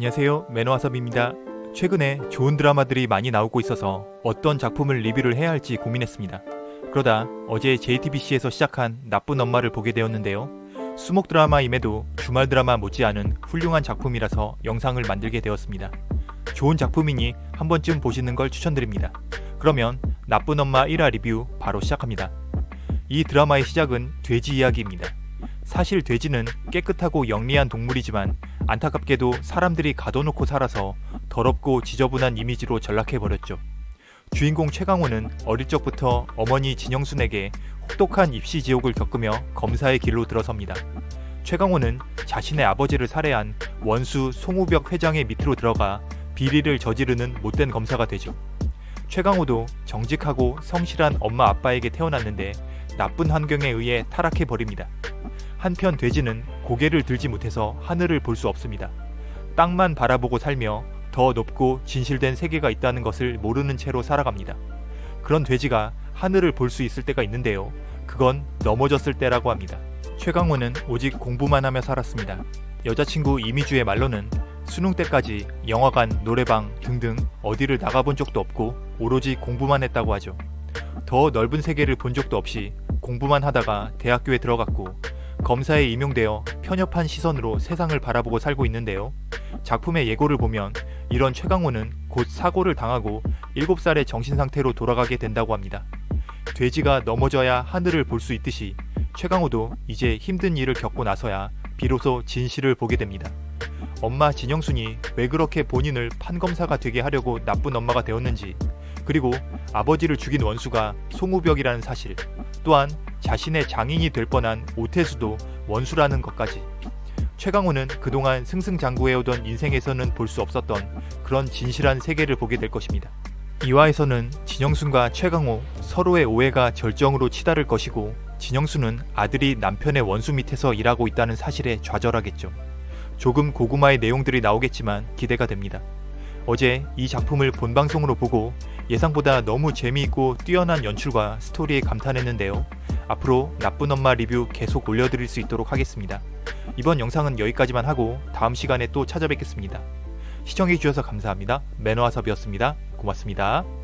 안녕하세요 매너와섭입니다. 최근에 좋은 드라마들이 많이 나오고 있어서 어떤 작품을 리뷰를 해야 할지 고민했습니다. 그러다 어제 JTBC에서 시작한 나쁜 엄마를 보게 되었는데요. 수목 드라마임에도 주말 드라마 못지않은 훌륭한 작품이라서 영상을 만들게 되었습니다. 좋은 작품이니 한 번쯤 보시는 걸 추천드립니다. 그러면 나쁜 엄마 1화 리뷰 바로 시작합니다. 이 드라마의 시작은 돼지 이야기입니다. 사실 돼지는 깨끗하고 영리한 동물이지만 안타깝게도 사람들이 가둬놓고 살아서 더럽고 지저분한 이미지로 전락해버렸죠. 주인공 최강호는 어릴 적부터 어머니 진영순에게 혹독한 입시 지옥을 겪으며 검사의 길로 들어섭니다. 최강호는 자신의 아버지를 살해한 원수 송우벽 회장의 밑으로 들어가 비리를 저지르는 못된 검사가 되죠. 최강호도 정직하고 성실한 엄마 아빠에게 태어났는데 나쁜 환경에 의해 타락해버립니다. 한편 돼지는 고개를 들지 못해서 하늘을 볼 수 없습니다. 땅만 바라보고 살며 더 높고 진실된 세계가 있다는 것을 모르는 채로 살아갑니다. 그런 돼지가 하늘을 볼 수 있을 때가 있는데요. 그건 넘어졌을 때라고 합니다. 최강호는 오직 공부만 하며 살았습니다. 여자친구 이미주의 말로는 수능 때까지 영화관, 노래방 등등 어디를 나가본 적도 없고 오로지 공부만 했다고 하죠. 더 넓은 세계를 본 적도 없이 공부만 하다가 대학교에 들어갔고 검사에 임용되어 편협한 시선으로 세상을 바라보고 살고 있는데요. 작품의 예고를 보면 이런 최강호는 곧 사고를 당하고 7살의 정신상태로 돌아가게 된다고 합니다. 돼지가 넘어져야 하늘을 볼 수 있듯이 최강호도 이제 힘든 일을 겪고 나서야 비로소 진실을 보게 됩니다. 엄마 진영순이 왜 그렇게 본인을 판검사가 되게 하려고 나쁜 엄마가 되었는지 그리고 아버지를 죽인 원수가 송우벽이라는 사실 또한 자신의 장인이 될 뻔한 오태수도 원수라는 것까지 최강호는 그동안 승승장구해오던 인생에서는 볼 수 없었던 그런 진실한 세계를 보게 될 것입니다. 이화에서는 진영순과 최강호 서로의 오해가 절정으로 치달을 것이고 진영순은 아들이 남편의 원수 밑에서 일하고 있다는 사실에 좌절하겠죠. 조금 고구마의 내용들이 나오겠지만 기대가 됩니다. 어제 이 작품을 본방송으로 보고 예상보다 너무 재미있고 뛰어난 연출과 스토리에 감탄했는데요. 앞으로 나쁜 엄마 리뷰 계속 올려드릴 수 있도록 하겠습니다. 이번 영상은 여기까지만 하고 다음 시간에 또 찾아뵙겠습니다. 시청해주셔서 감사합니다. 매너와섭이었습니다. 고맙습니다.